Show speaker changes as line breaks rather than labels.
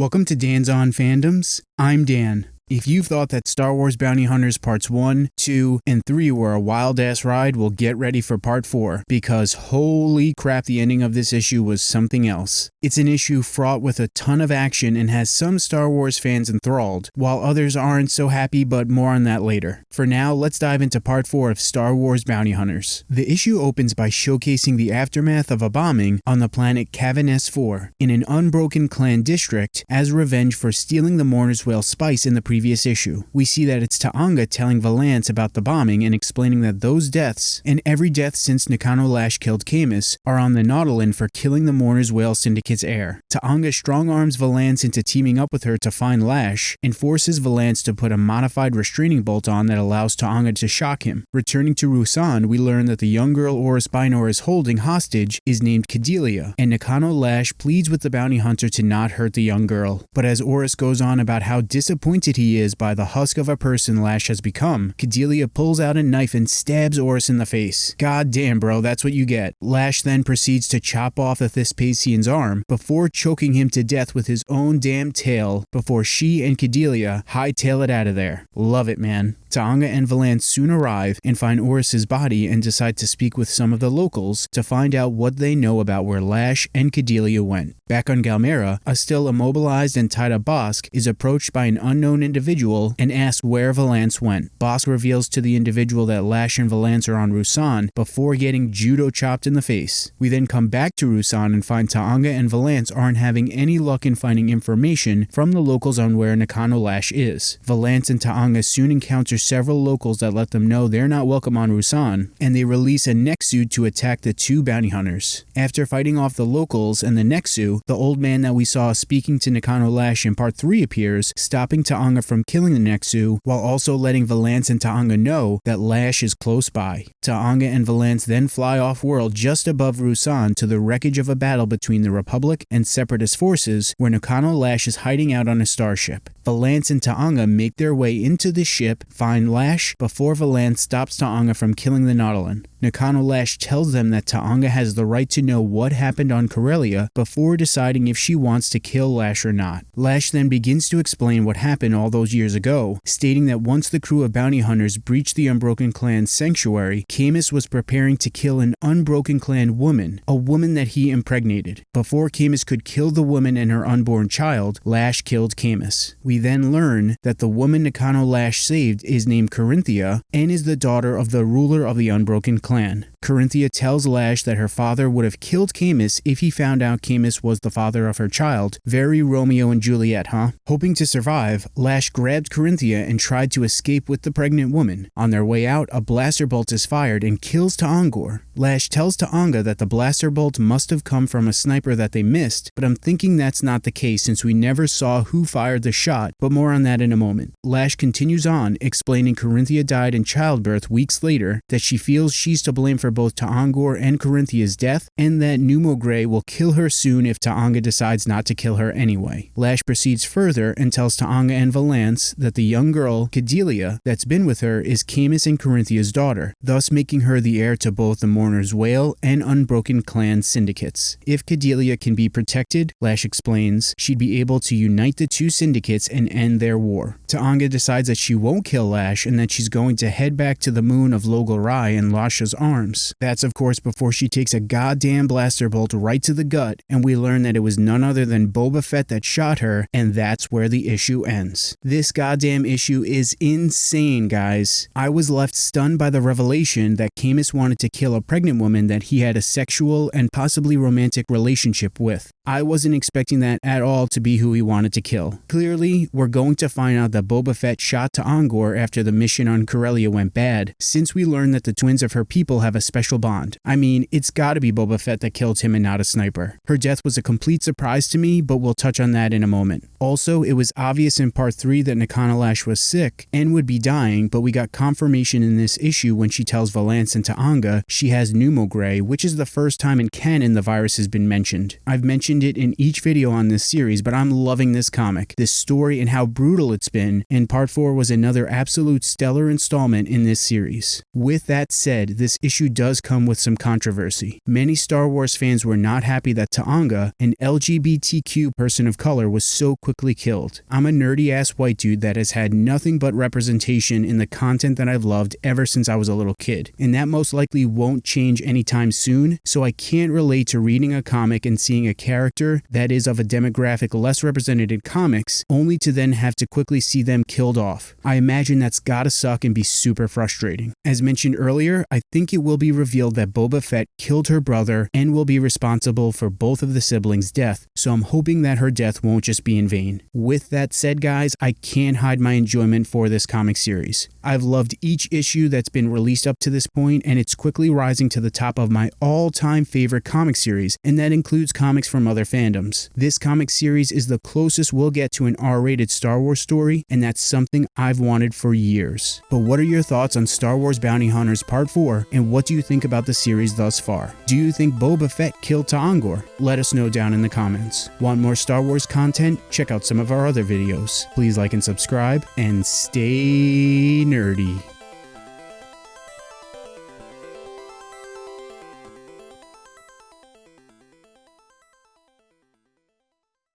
Welcome to Dan's On Fandoms. I'm Dan. If you've thought that Star Wars Bounty Hunters Parts 1, 2, and 3 were a wild ass ride, well, get ready for Part 4, because holy crap, the ending of this issue was something else. It's an issue fraught with a ton of action and has some Star Wars fans enthralled, while others aren't so happy, but more on that later. For now, let's dive into Part 4 of Star Wars Bounty Hunters. The issue opens by showcasing the aftermath of a bombing on the planet Kavin S4 in an unbroken clan district as revenge for stealing the Mourner's Wail spice in the previous previous issue. We see that it's Ta'anga telling Valance about the bombing and explaining that those deaths, and every death since Nakano Lash killed Camus, are on the Nautolan for killing the Mourner's Wail Syndicate's heir. Ta'anga strong arms Valance into teaming up with her to find Lash, and forces Valance to put a modified restraining bolt on that allows Ta'anga to shock him. Returning to Rusan, we learn that the young girl Oris Bynor is holding hostage is named Cadeliah, and Nakano Lash pleads with the bounty hunter to not hurt the young girl. But as Oris goes on about how disappointed he is by the husk of a person Lash has become, Cadeliah pulls out a knife and stabs Oris in the face. God damn, bro, that's what you get. Lash then proceeds to chop off the Thisspiasian's arm before choking him to death with his own damn tail before she and Cadeliah hightail it out of there. Love it, man. Ta'anga and Valance soon arrive and find Oris's body and decide to speak with some of the locals to find out what they know about where Lash and Cadeliah went. Back on Galmera, a still immobilized and tied up Bossk is approached by an unknown individual and asks where Valance went. Bossk reveals to the individual that Lash and Valance are on Rusan before getting judo chopped in the face. We then come back to Rusan and find Ta'anga and Valance aren't having any luck in finding information from the locals on where Nakano Lash is. Valance and Ta'anga soon encounter several locals that let them know they're not welcome on Rusan, and they release a Nexu to attack the two bounty hunters. After fighting off the locals and the Nexu, the old man that we saw speaking to Nakano Lash in part 3 appears, stopping Ta'anga from killing the Nexu, while also letting Valance and Ta'anga know that Lash is close by. Ta'anga and Valance then fly off-world just above Rusan to the wreckage of a battle between the Republic and Separatist forces, where Nakano Lash is hiding out on a starship. Valance and Ta'anga make their way into the ship, find Lash, before Valance stops Ta'anga from killing the Nautolan. Nakano Lash tells them that Ta'anga has the right to know what happened on Corellia before deciding if she wants to kill Lash or not. Lash then begins to explain what happened all those years ago, stating that once the crew of bounty hunters breached the Unbroken Clan's sanctuary, Camus was preparing to kill an Unbroken Clan woman, a woman that he impregnated. Before Camus could kill the woman and her unborn child, Lash killed Camus. We then learn that the woman Nakano Lash saved is named Corinthia and is the daughter of the ruler of the Unbroken Clan clan. Corinthia tells Lash that her father would have killed Camus if he found out Camus was the father of her child. Very Romeo and Juliet, huh? Hoping to survive, Lash grabbed Corinthia and tried to escape with the pregnant woman. On their way out, a blaster bolt is fired and kills Ta'angor. Lash tells Ta'anga that the blaster bolt must have come from a sniper that they missed, but I'm thinking that's not the case since we never saw who fired the shot, but more on that in a moment. Lash continues on, explaining Corinthia died in childbirth weeks later, that she feels she's to blame for both Ta'angor and Corinthia's death, and that Numo Grey will kill her soon if Ta'anga decides not to kill her anyway. Lash proceeds further and tells Ta'anga and That the young girl, Cadeliah, that's been with her is Camus and Corinthia's daughter, thus making her the heir to both the Mourner's Wail and Unbroken Clan syndicates. If Cadeliah can be protected, Lash explains, she'd be able to unite the two syndicates and end their war. Ta'anga decides that she won't kill Lash and that she's going to head back to the moon of Logal Rai in Lasha's arms that's of course before she takes a goddamn blaster bolt right to the gut, and we learn that it was none other than Boba Fett that shot her, and that's where the issue ends. This goddamn issue is insane, guys. I was left stunned by the revelation that Camus wanted to kill a pregnant woman that he had a sexual and possibly romantic relationship with. I wasn't expecting that at all to be who he wanted to kill. Clearly, we're going to find out that Boba Fett shot Ta'angor after the mission on Corellia went bad, since we learned that the twins of her people have a special bond. I mean, it's gotta be Boba Fett that killed him and not a sniper. Her death was a complete surprise to me, but we'll touch on that in a moment. Also, it was obvious in part 3 3 that Nakano Lash was sick and would be dying, but we got confirmation in this issue when she tells Valance and T'Anga she has pneumogray, which is the first time in canon the virus has been mentioned. I've mentioned it in each video on this series, but I'm loving this comic, this story, and how brutal it's been, and part 4 was another absolute stellar installment in this series. With that said, this issue does come with some controversy. Many Star Wars fans were not happy that T'Anga, an LGBTQ person of color, was so quickly killed. I'm a nerdy ass white dude that has had nothing but representation in the content that I've loved ever since I was a little kid, and that most likely won't change anytime soon, so I can't relate to reading a comic and seeing a character that is of a demographic less represented in comics, only to then have to quickly see them killed off. I imagine that's gotta suck and be super frustrating. As mentioned earlier, I think it will be revealed that Boba Fett killed her brother and will be responsible for both of the siblings' death, so I'm hoping that her death won't just be in vain. With that said, guys, I can't hide my enjoyment for this comic series. I've loved each issue that's been released up to this point, and it's quickly rising to the top of my all time favorite comic series, and that includes comics from other fandoms. This comic series is the closest we'll get to an R rated Star Wars story, and that's something I've wanted for years. But what are your thoughts on Star Wars Bounty Hunters Part 4, and what do you think about the series thus far? Do you think Boba Fett killed Ta'Angor? Let us know down in the comments. Want more Star Wars content? Check out some of our other videos. Please like and subscribe, and stay nerdy.